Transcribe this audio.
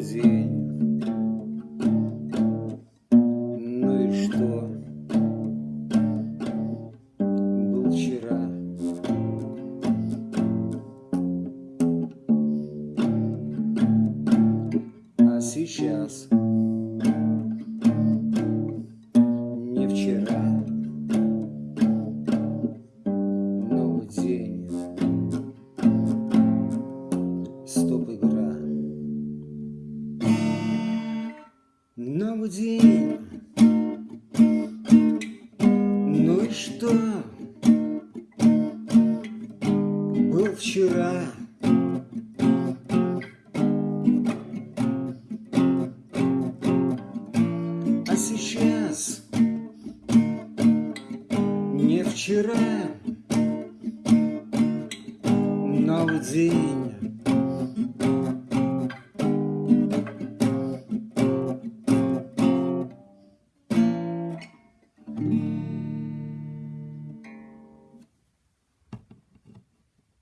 день. Ну и что? Был вчера. А сейчас не вчера. Новый день. Новый день. Ну и что? Был вчера. А сейчас не вчера. Новый день.